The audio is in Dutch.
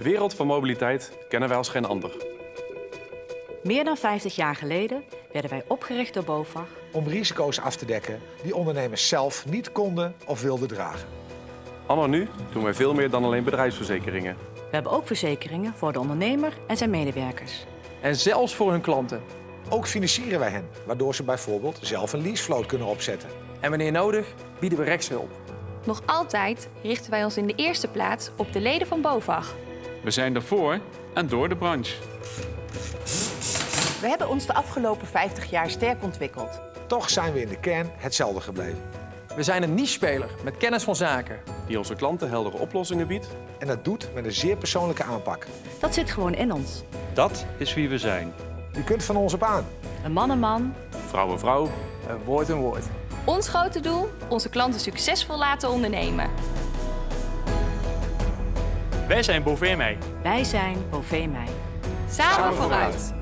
De wereld van mobiliteit kennen wij als geen ander. Meer dan 50 jaar geleden werden wij opgericht door BOVAG om risico's af te dekken die ondernemers zelf niet konden of wilden dragen. Anno nu doen wij veel meer dan alleen bedrijfsverzekeringen. We hebben ook verzekeringen voor de ondernemer en zijn medewerkers. En zelfs voor hun klanten. Ook financieren wij hen, waardoor ze bijvoorbeeld zelf een leasevloot kunnen opzetten. En wanneer nodig, bieden we rechtshulp. Nog altijd richten wij ons in de eerste plaats op de leden van BOVAG. We zijn er voor en door de branche. We hebben ons de afgelopen 50 jaar sterk ontwikkeld. Toch zijn we in de kern hetzelfde gebleven. We zijn een niche-speler met kennis van zaken. Die onze klanten heldere oplossingen biedt. En dat doet met een zeer persoonlijke aanpak. Dat zit gewoon in ons. Dat is wie we zijn. U kunt van ons op aan. Een man een man, Vrouw en vrouw. Een woord een woord. Ons grote doel, onze klanten succesvol laten ondernemen. Wij zijn Bovee Mij. wij zijn Bovee Mij. Samen vooruit!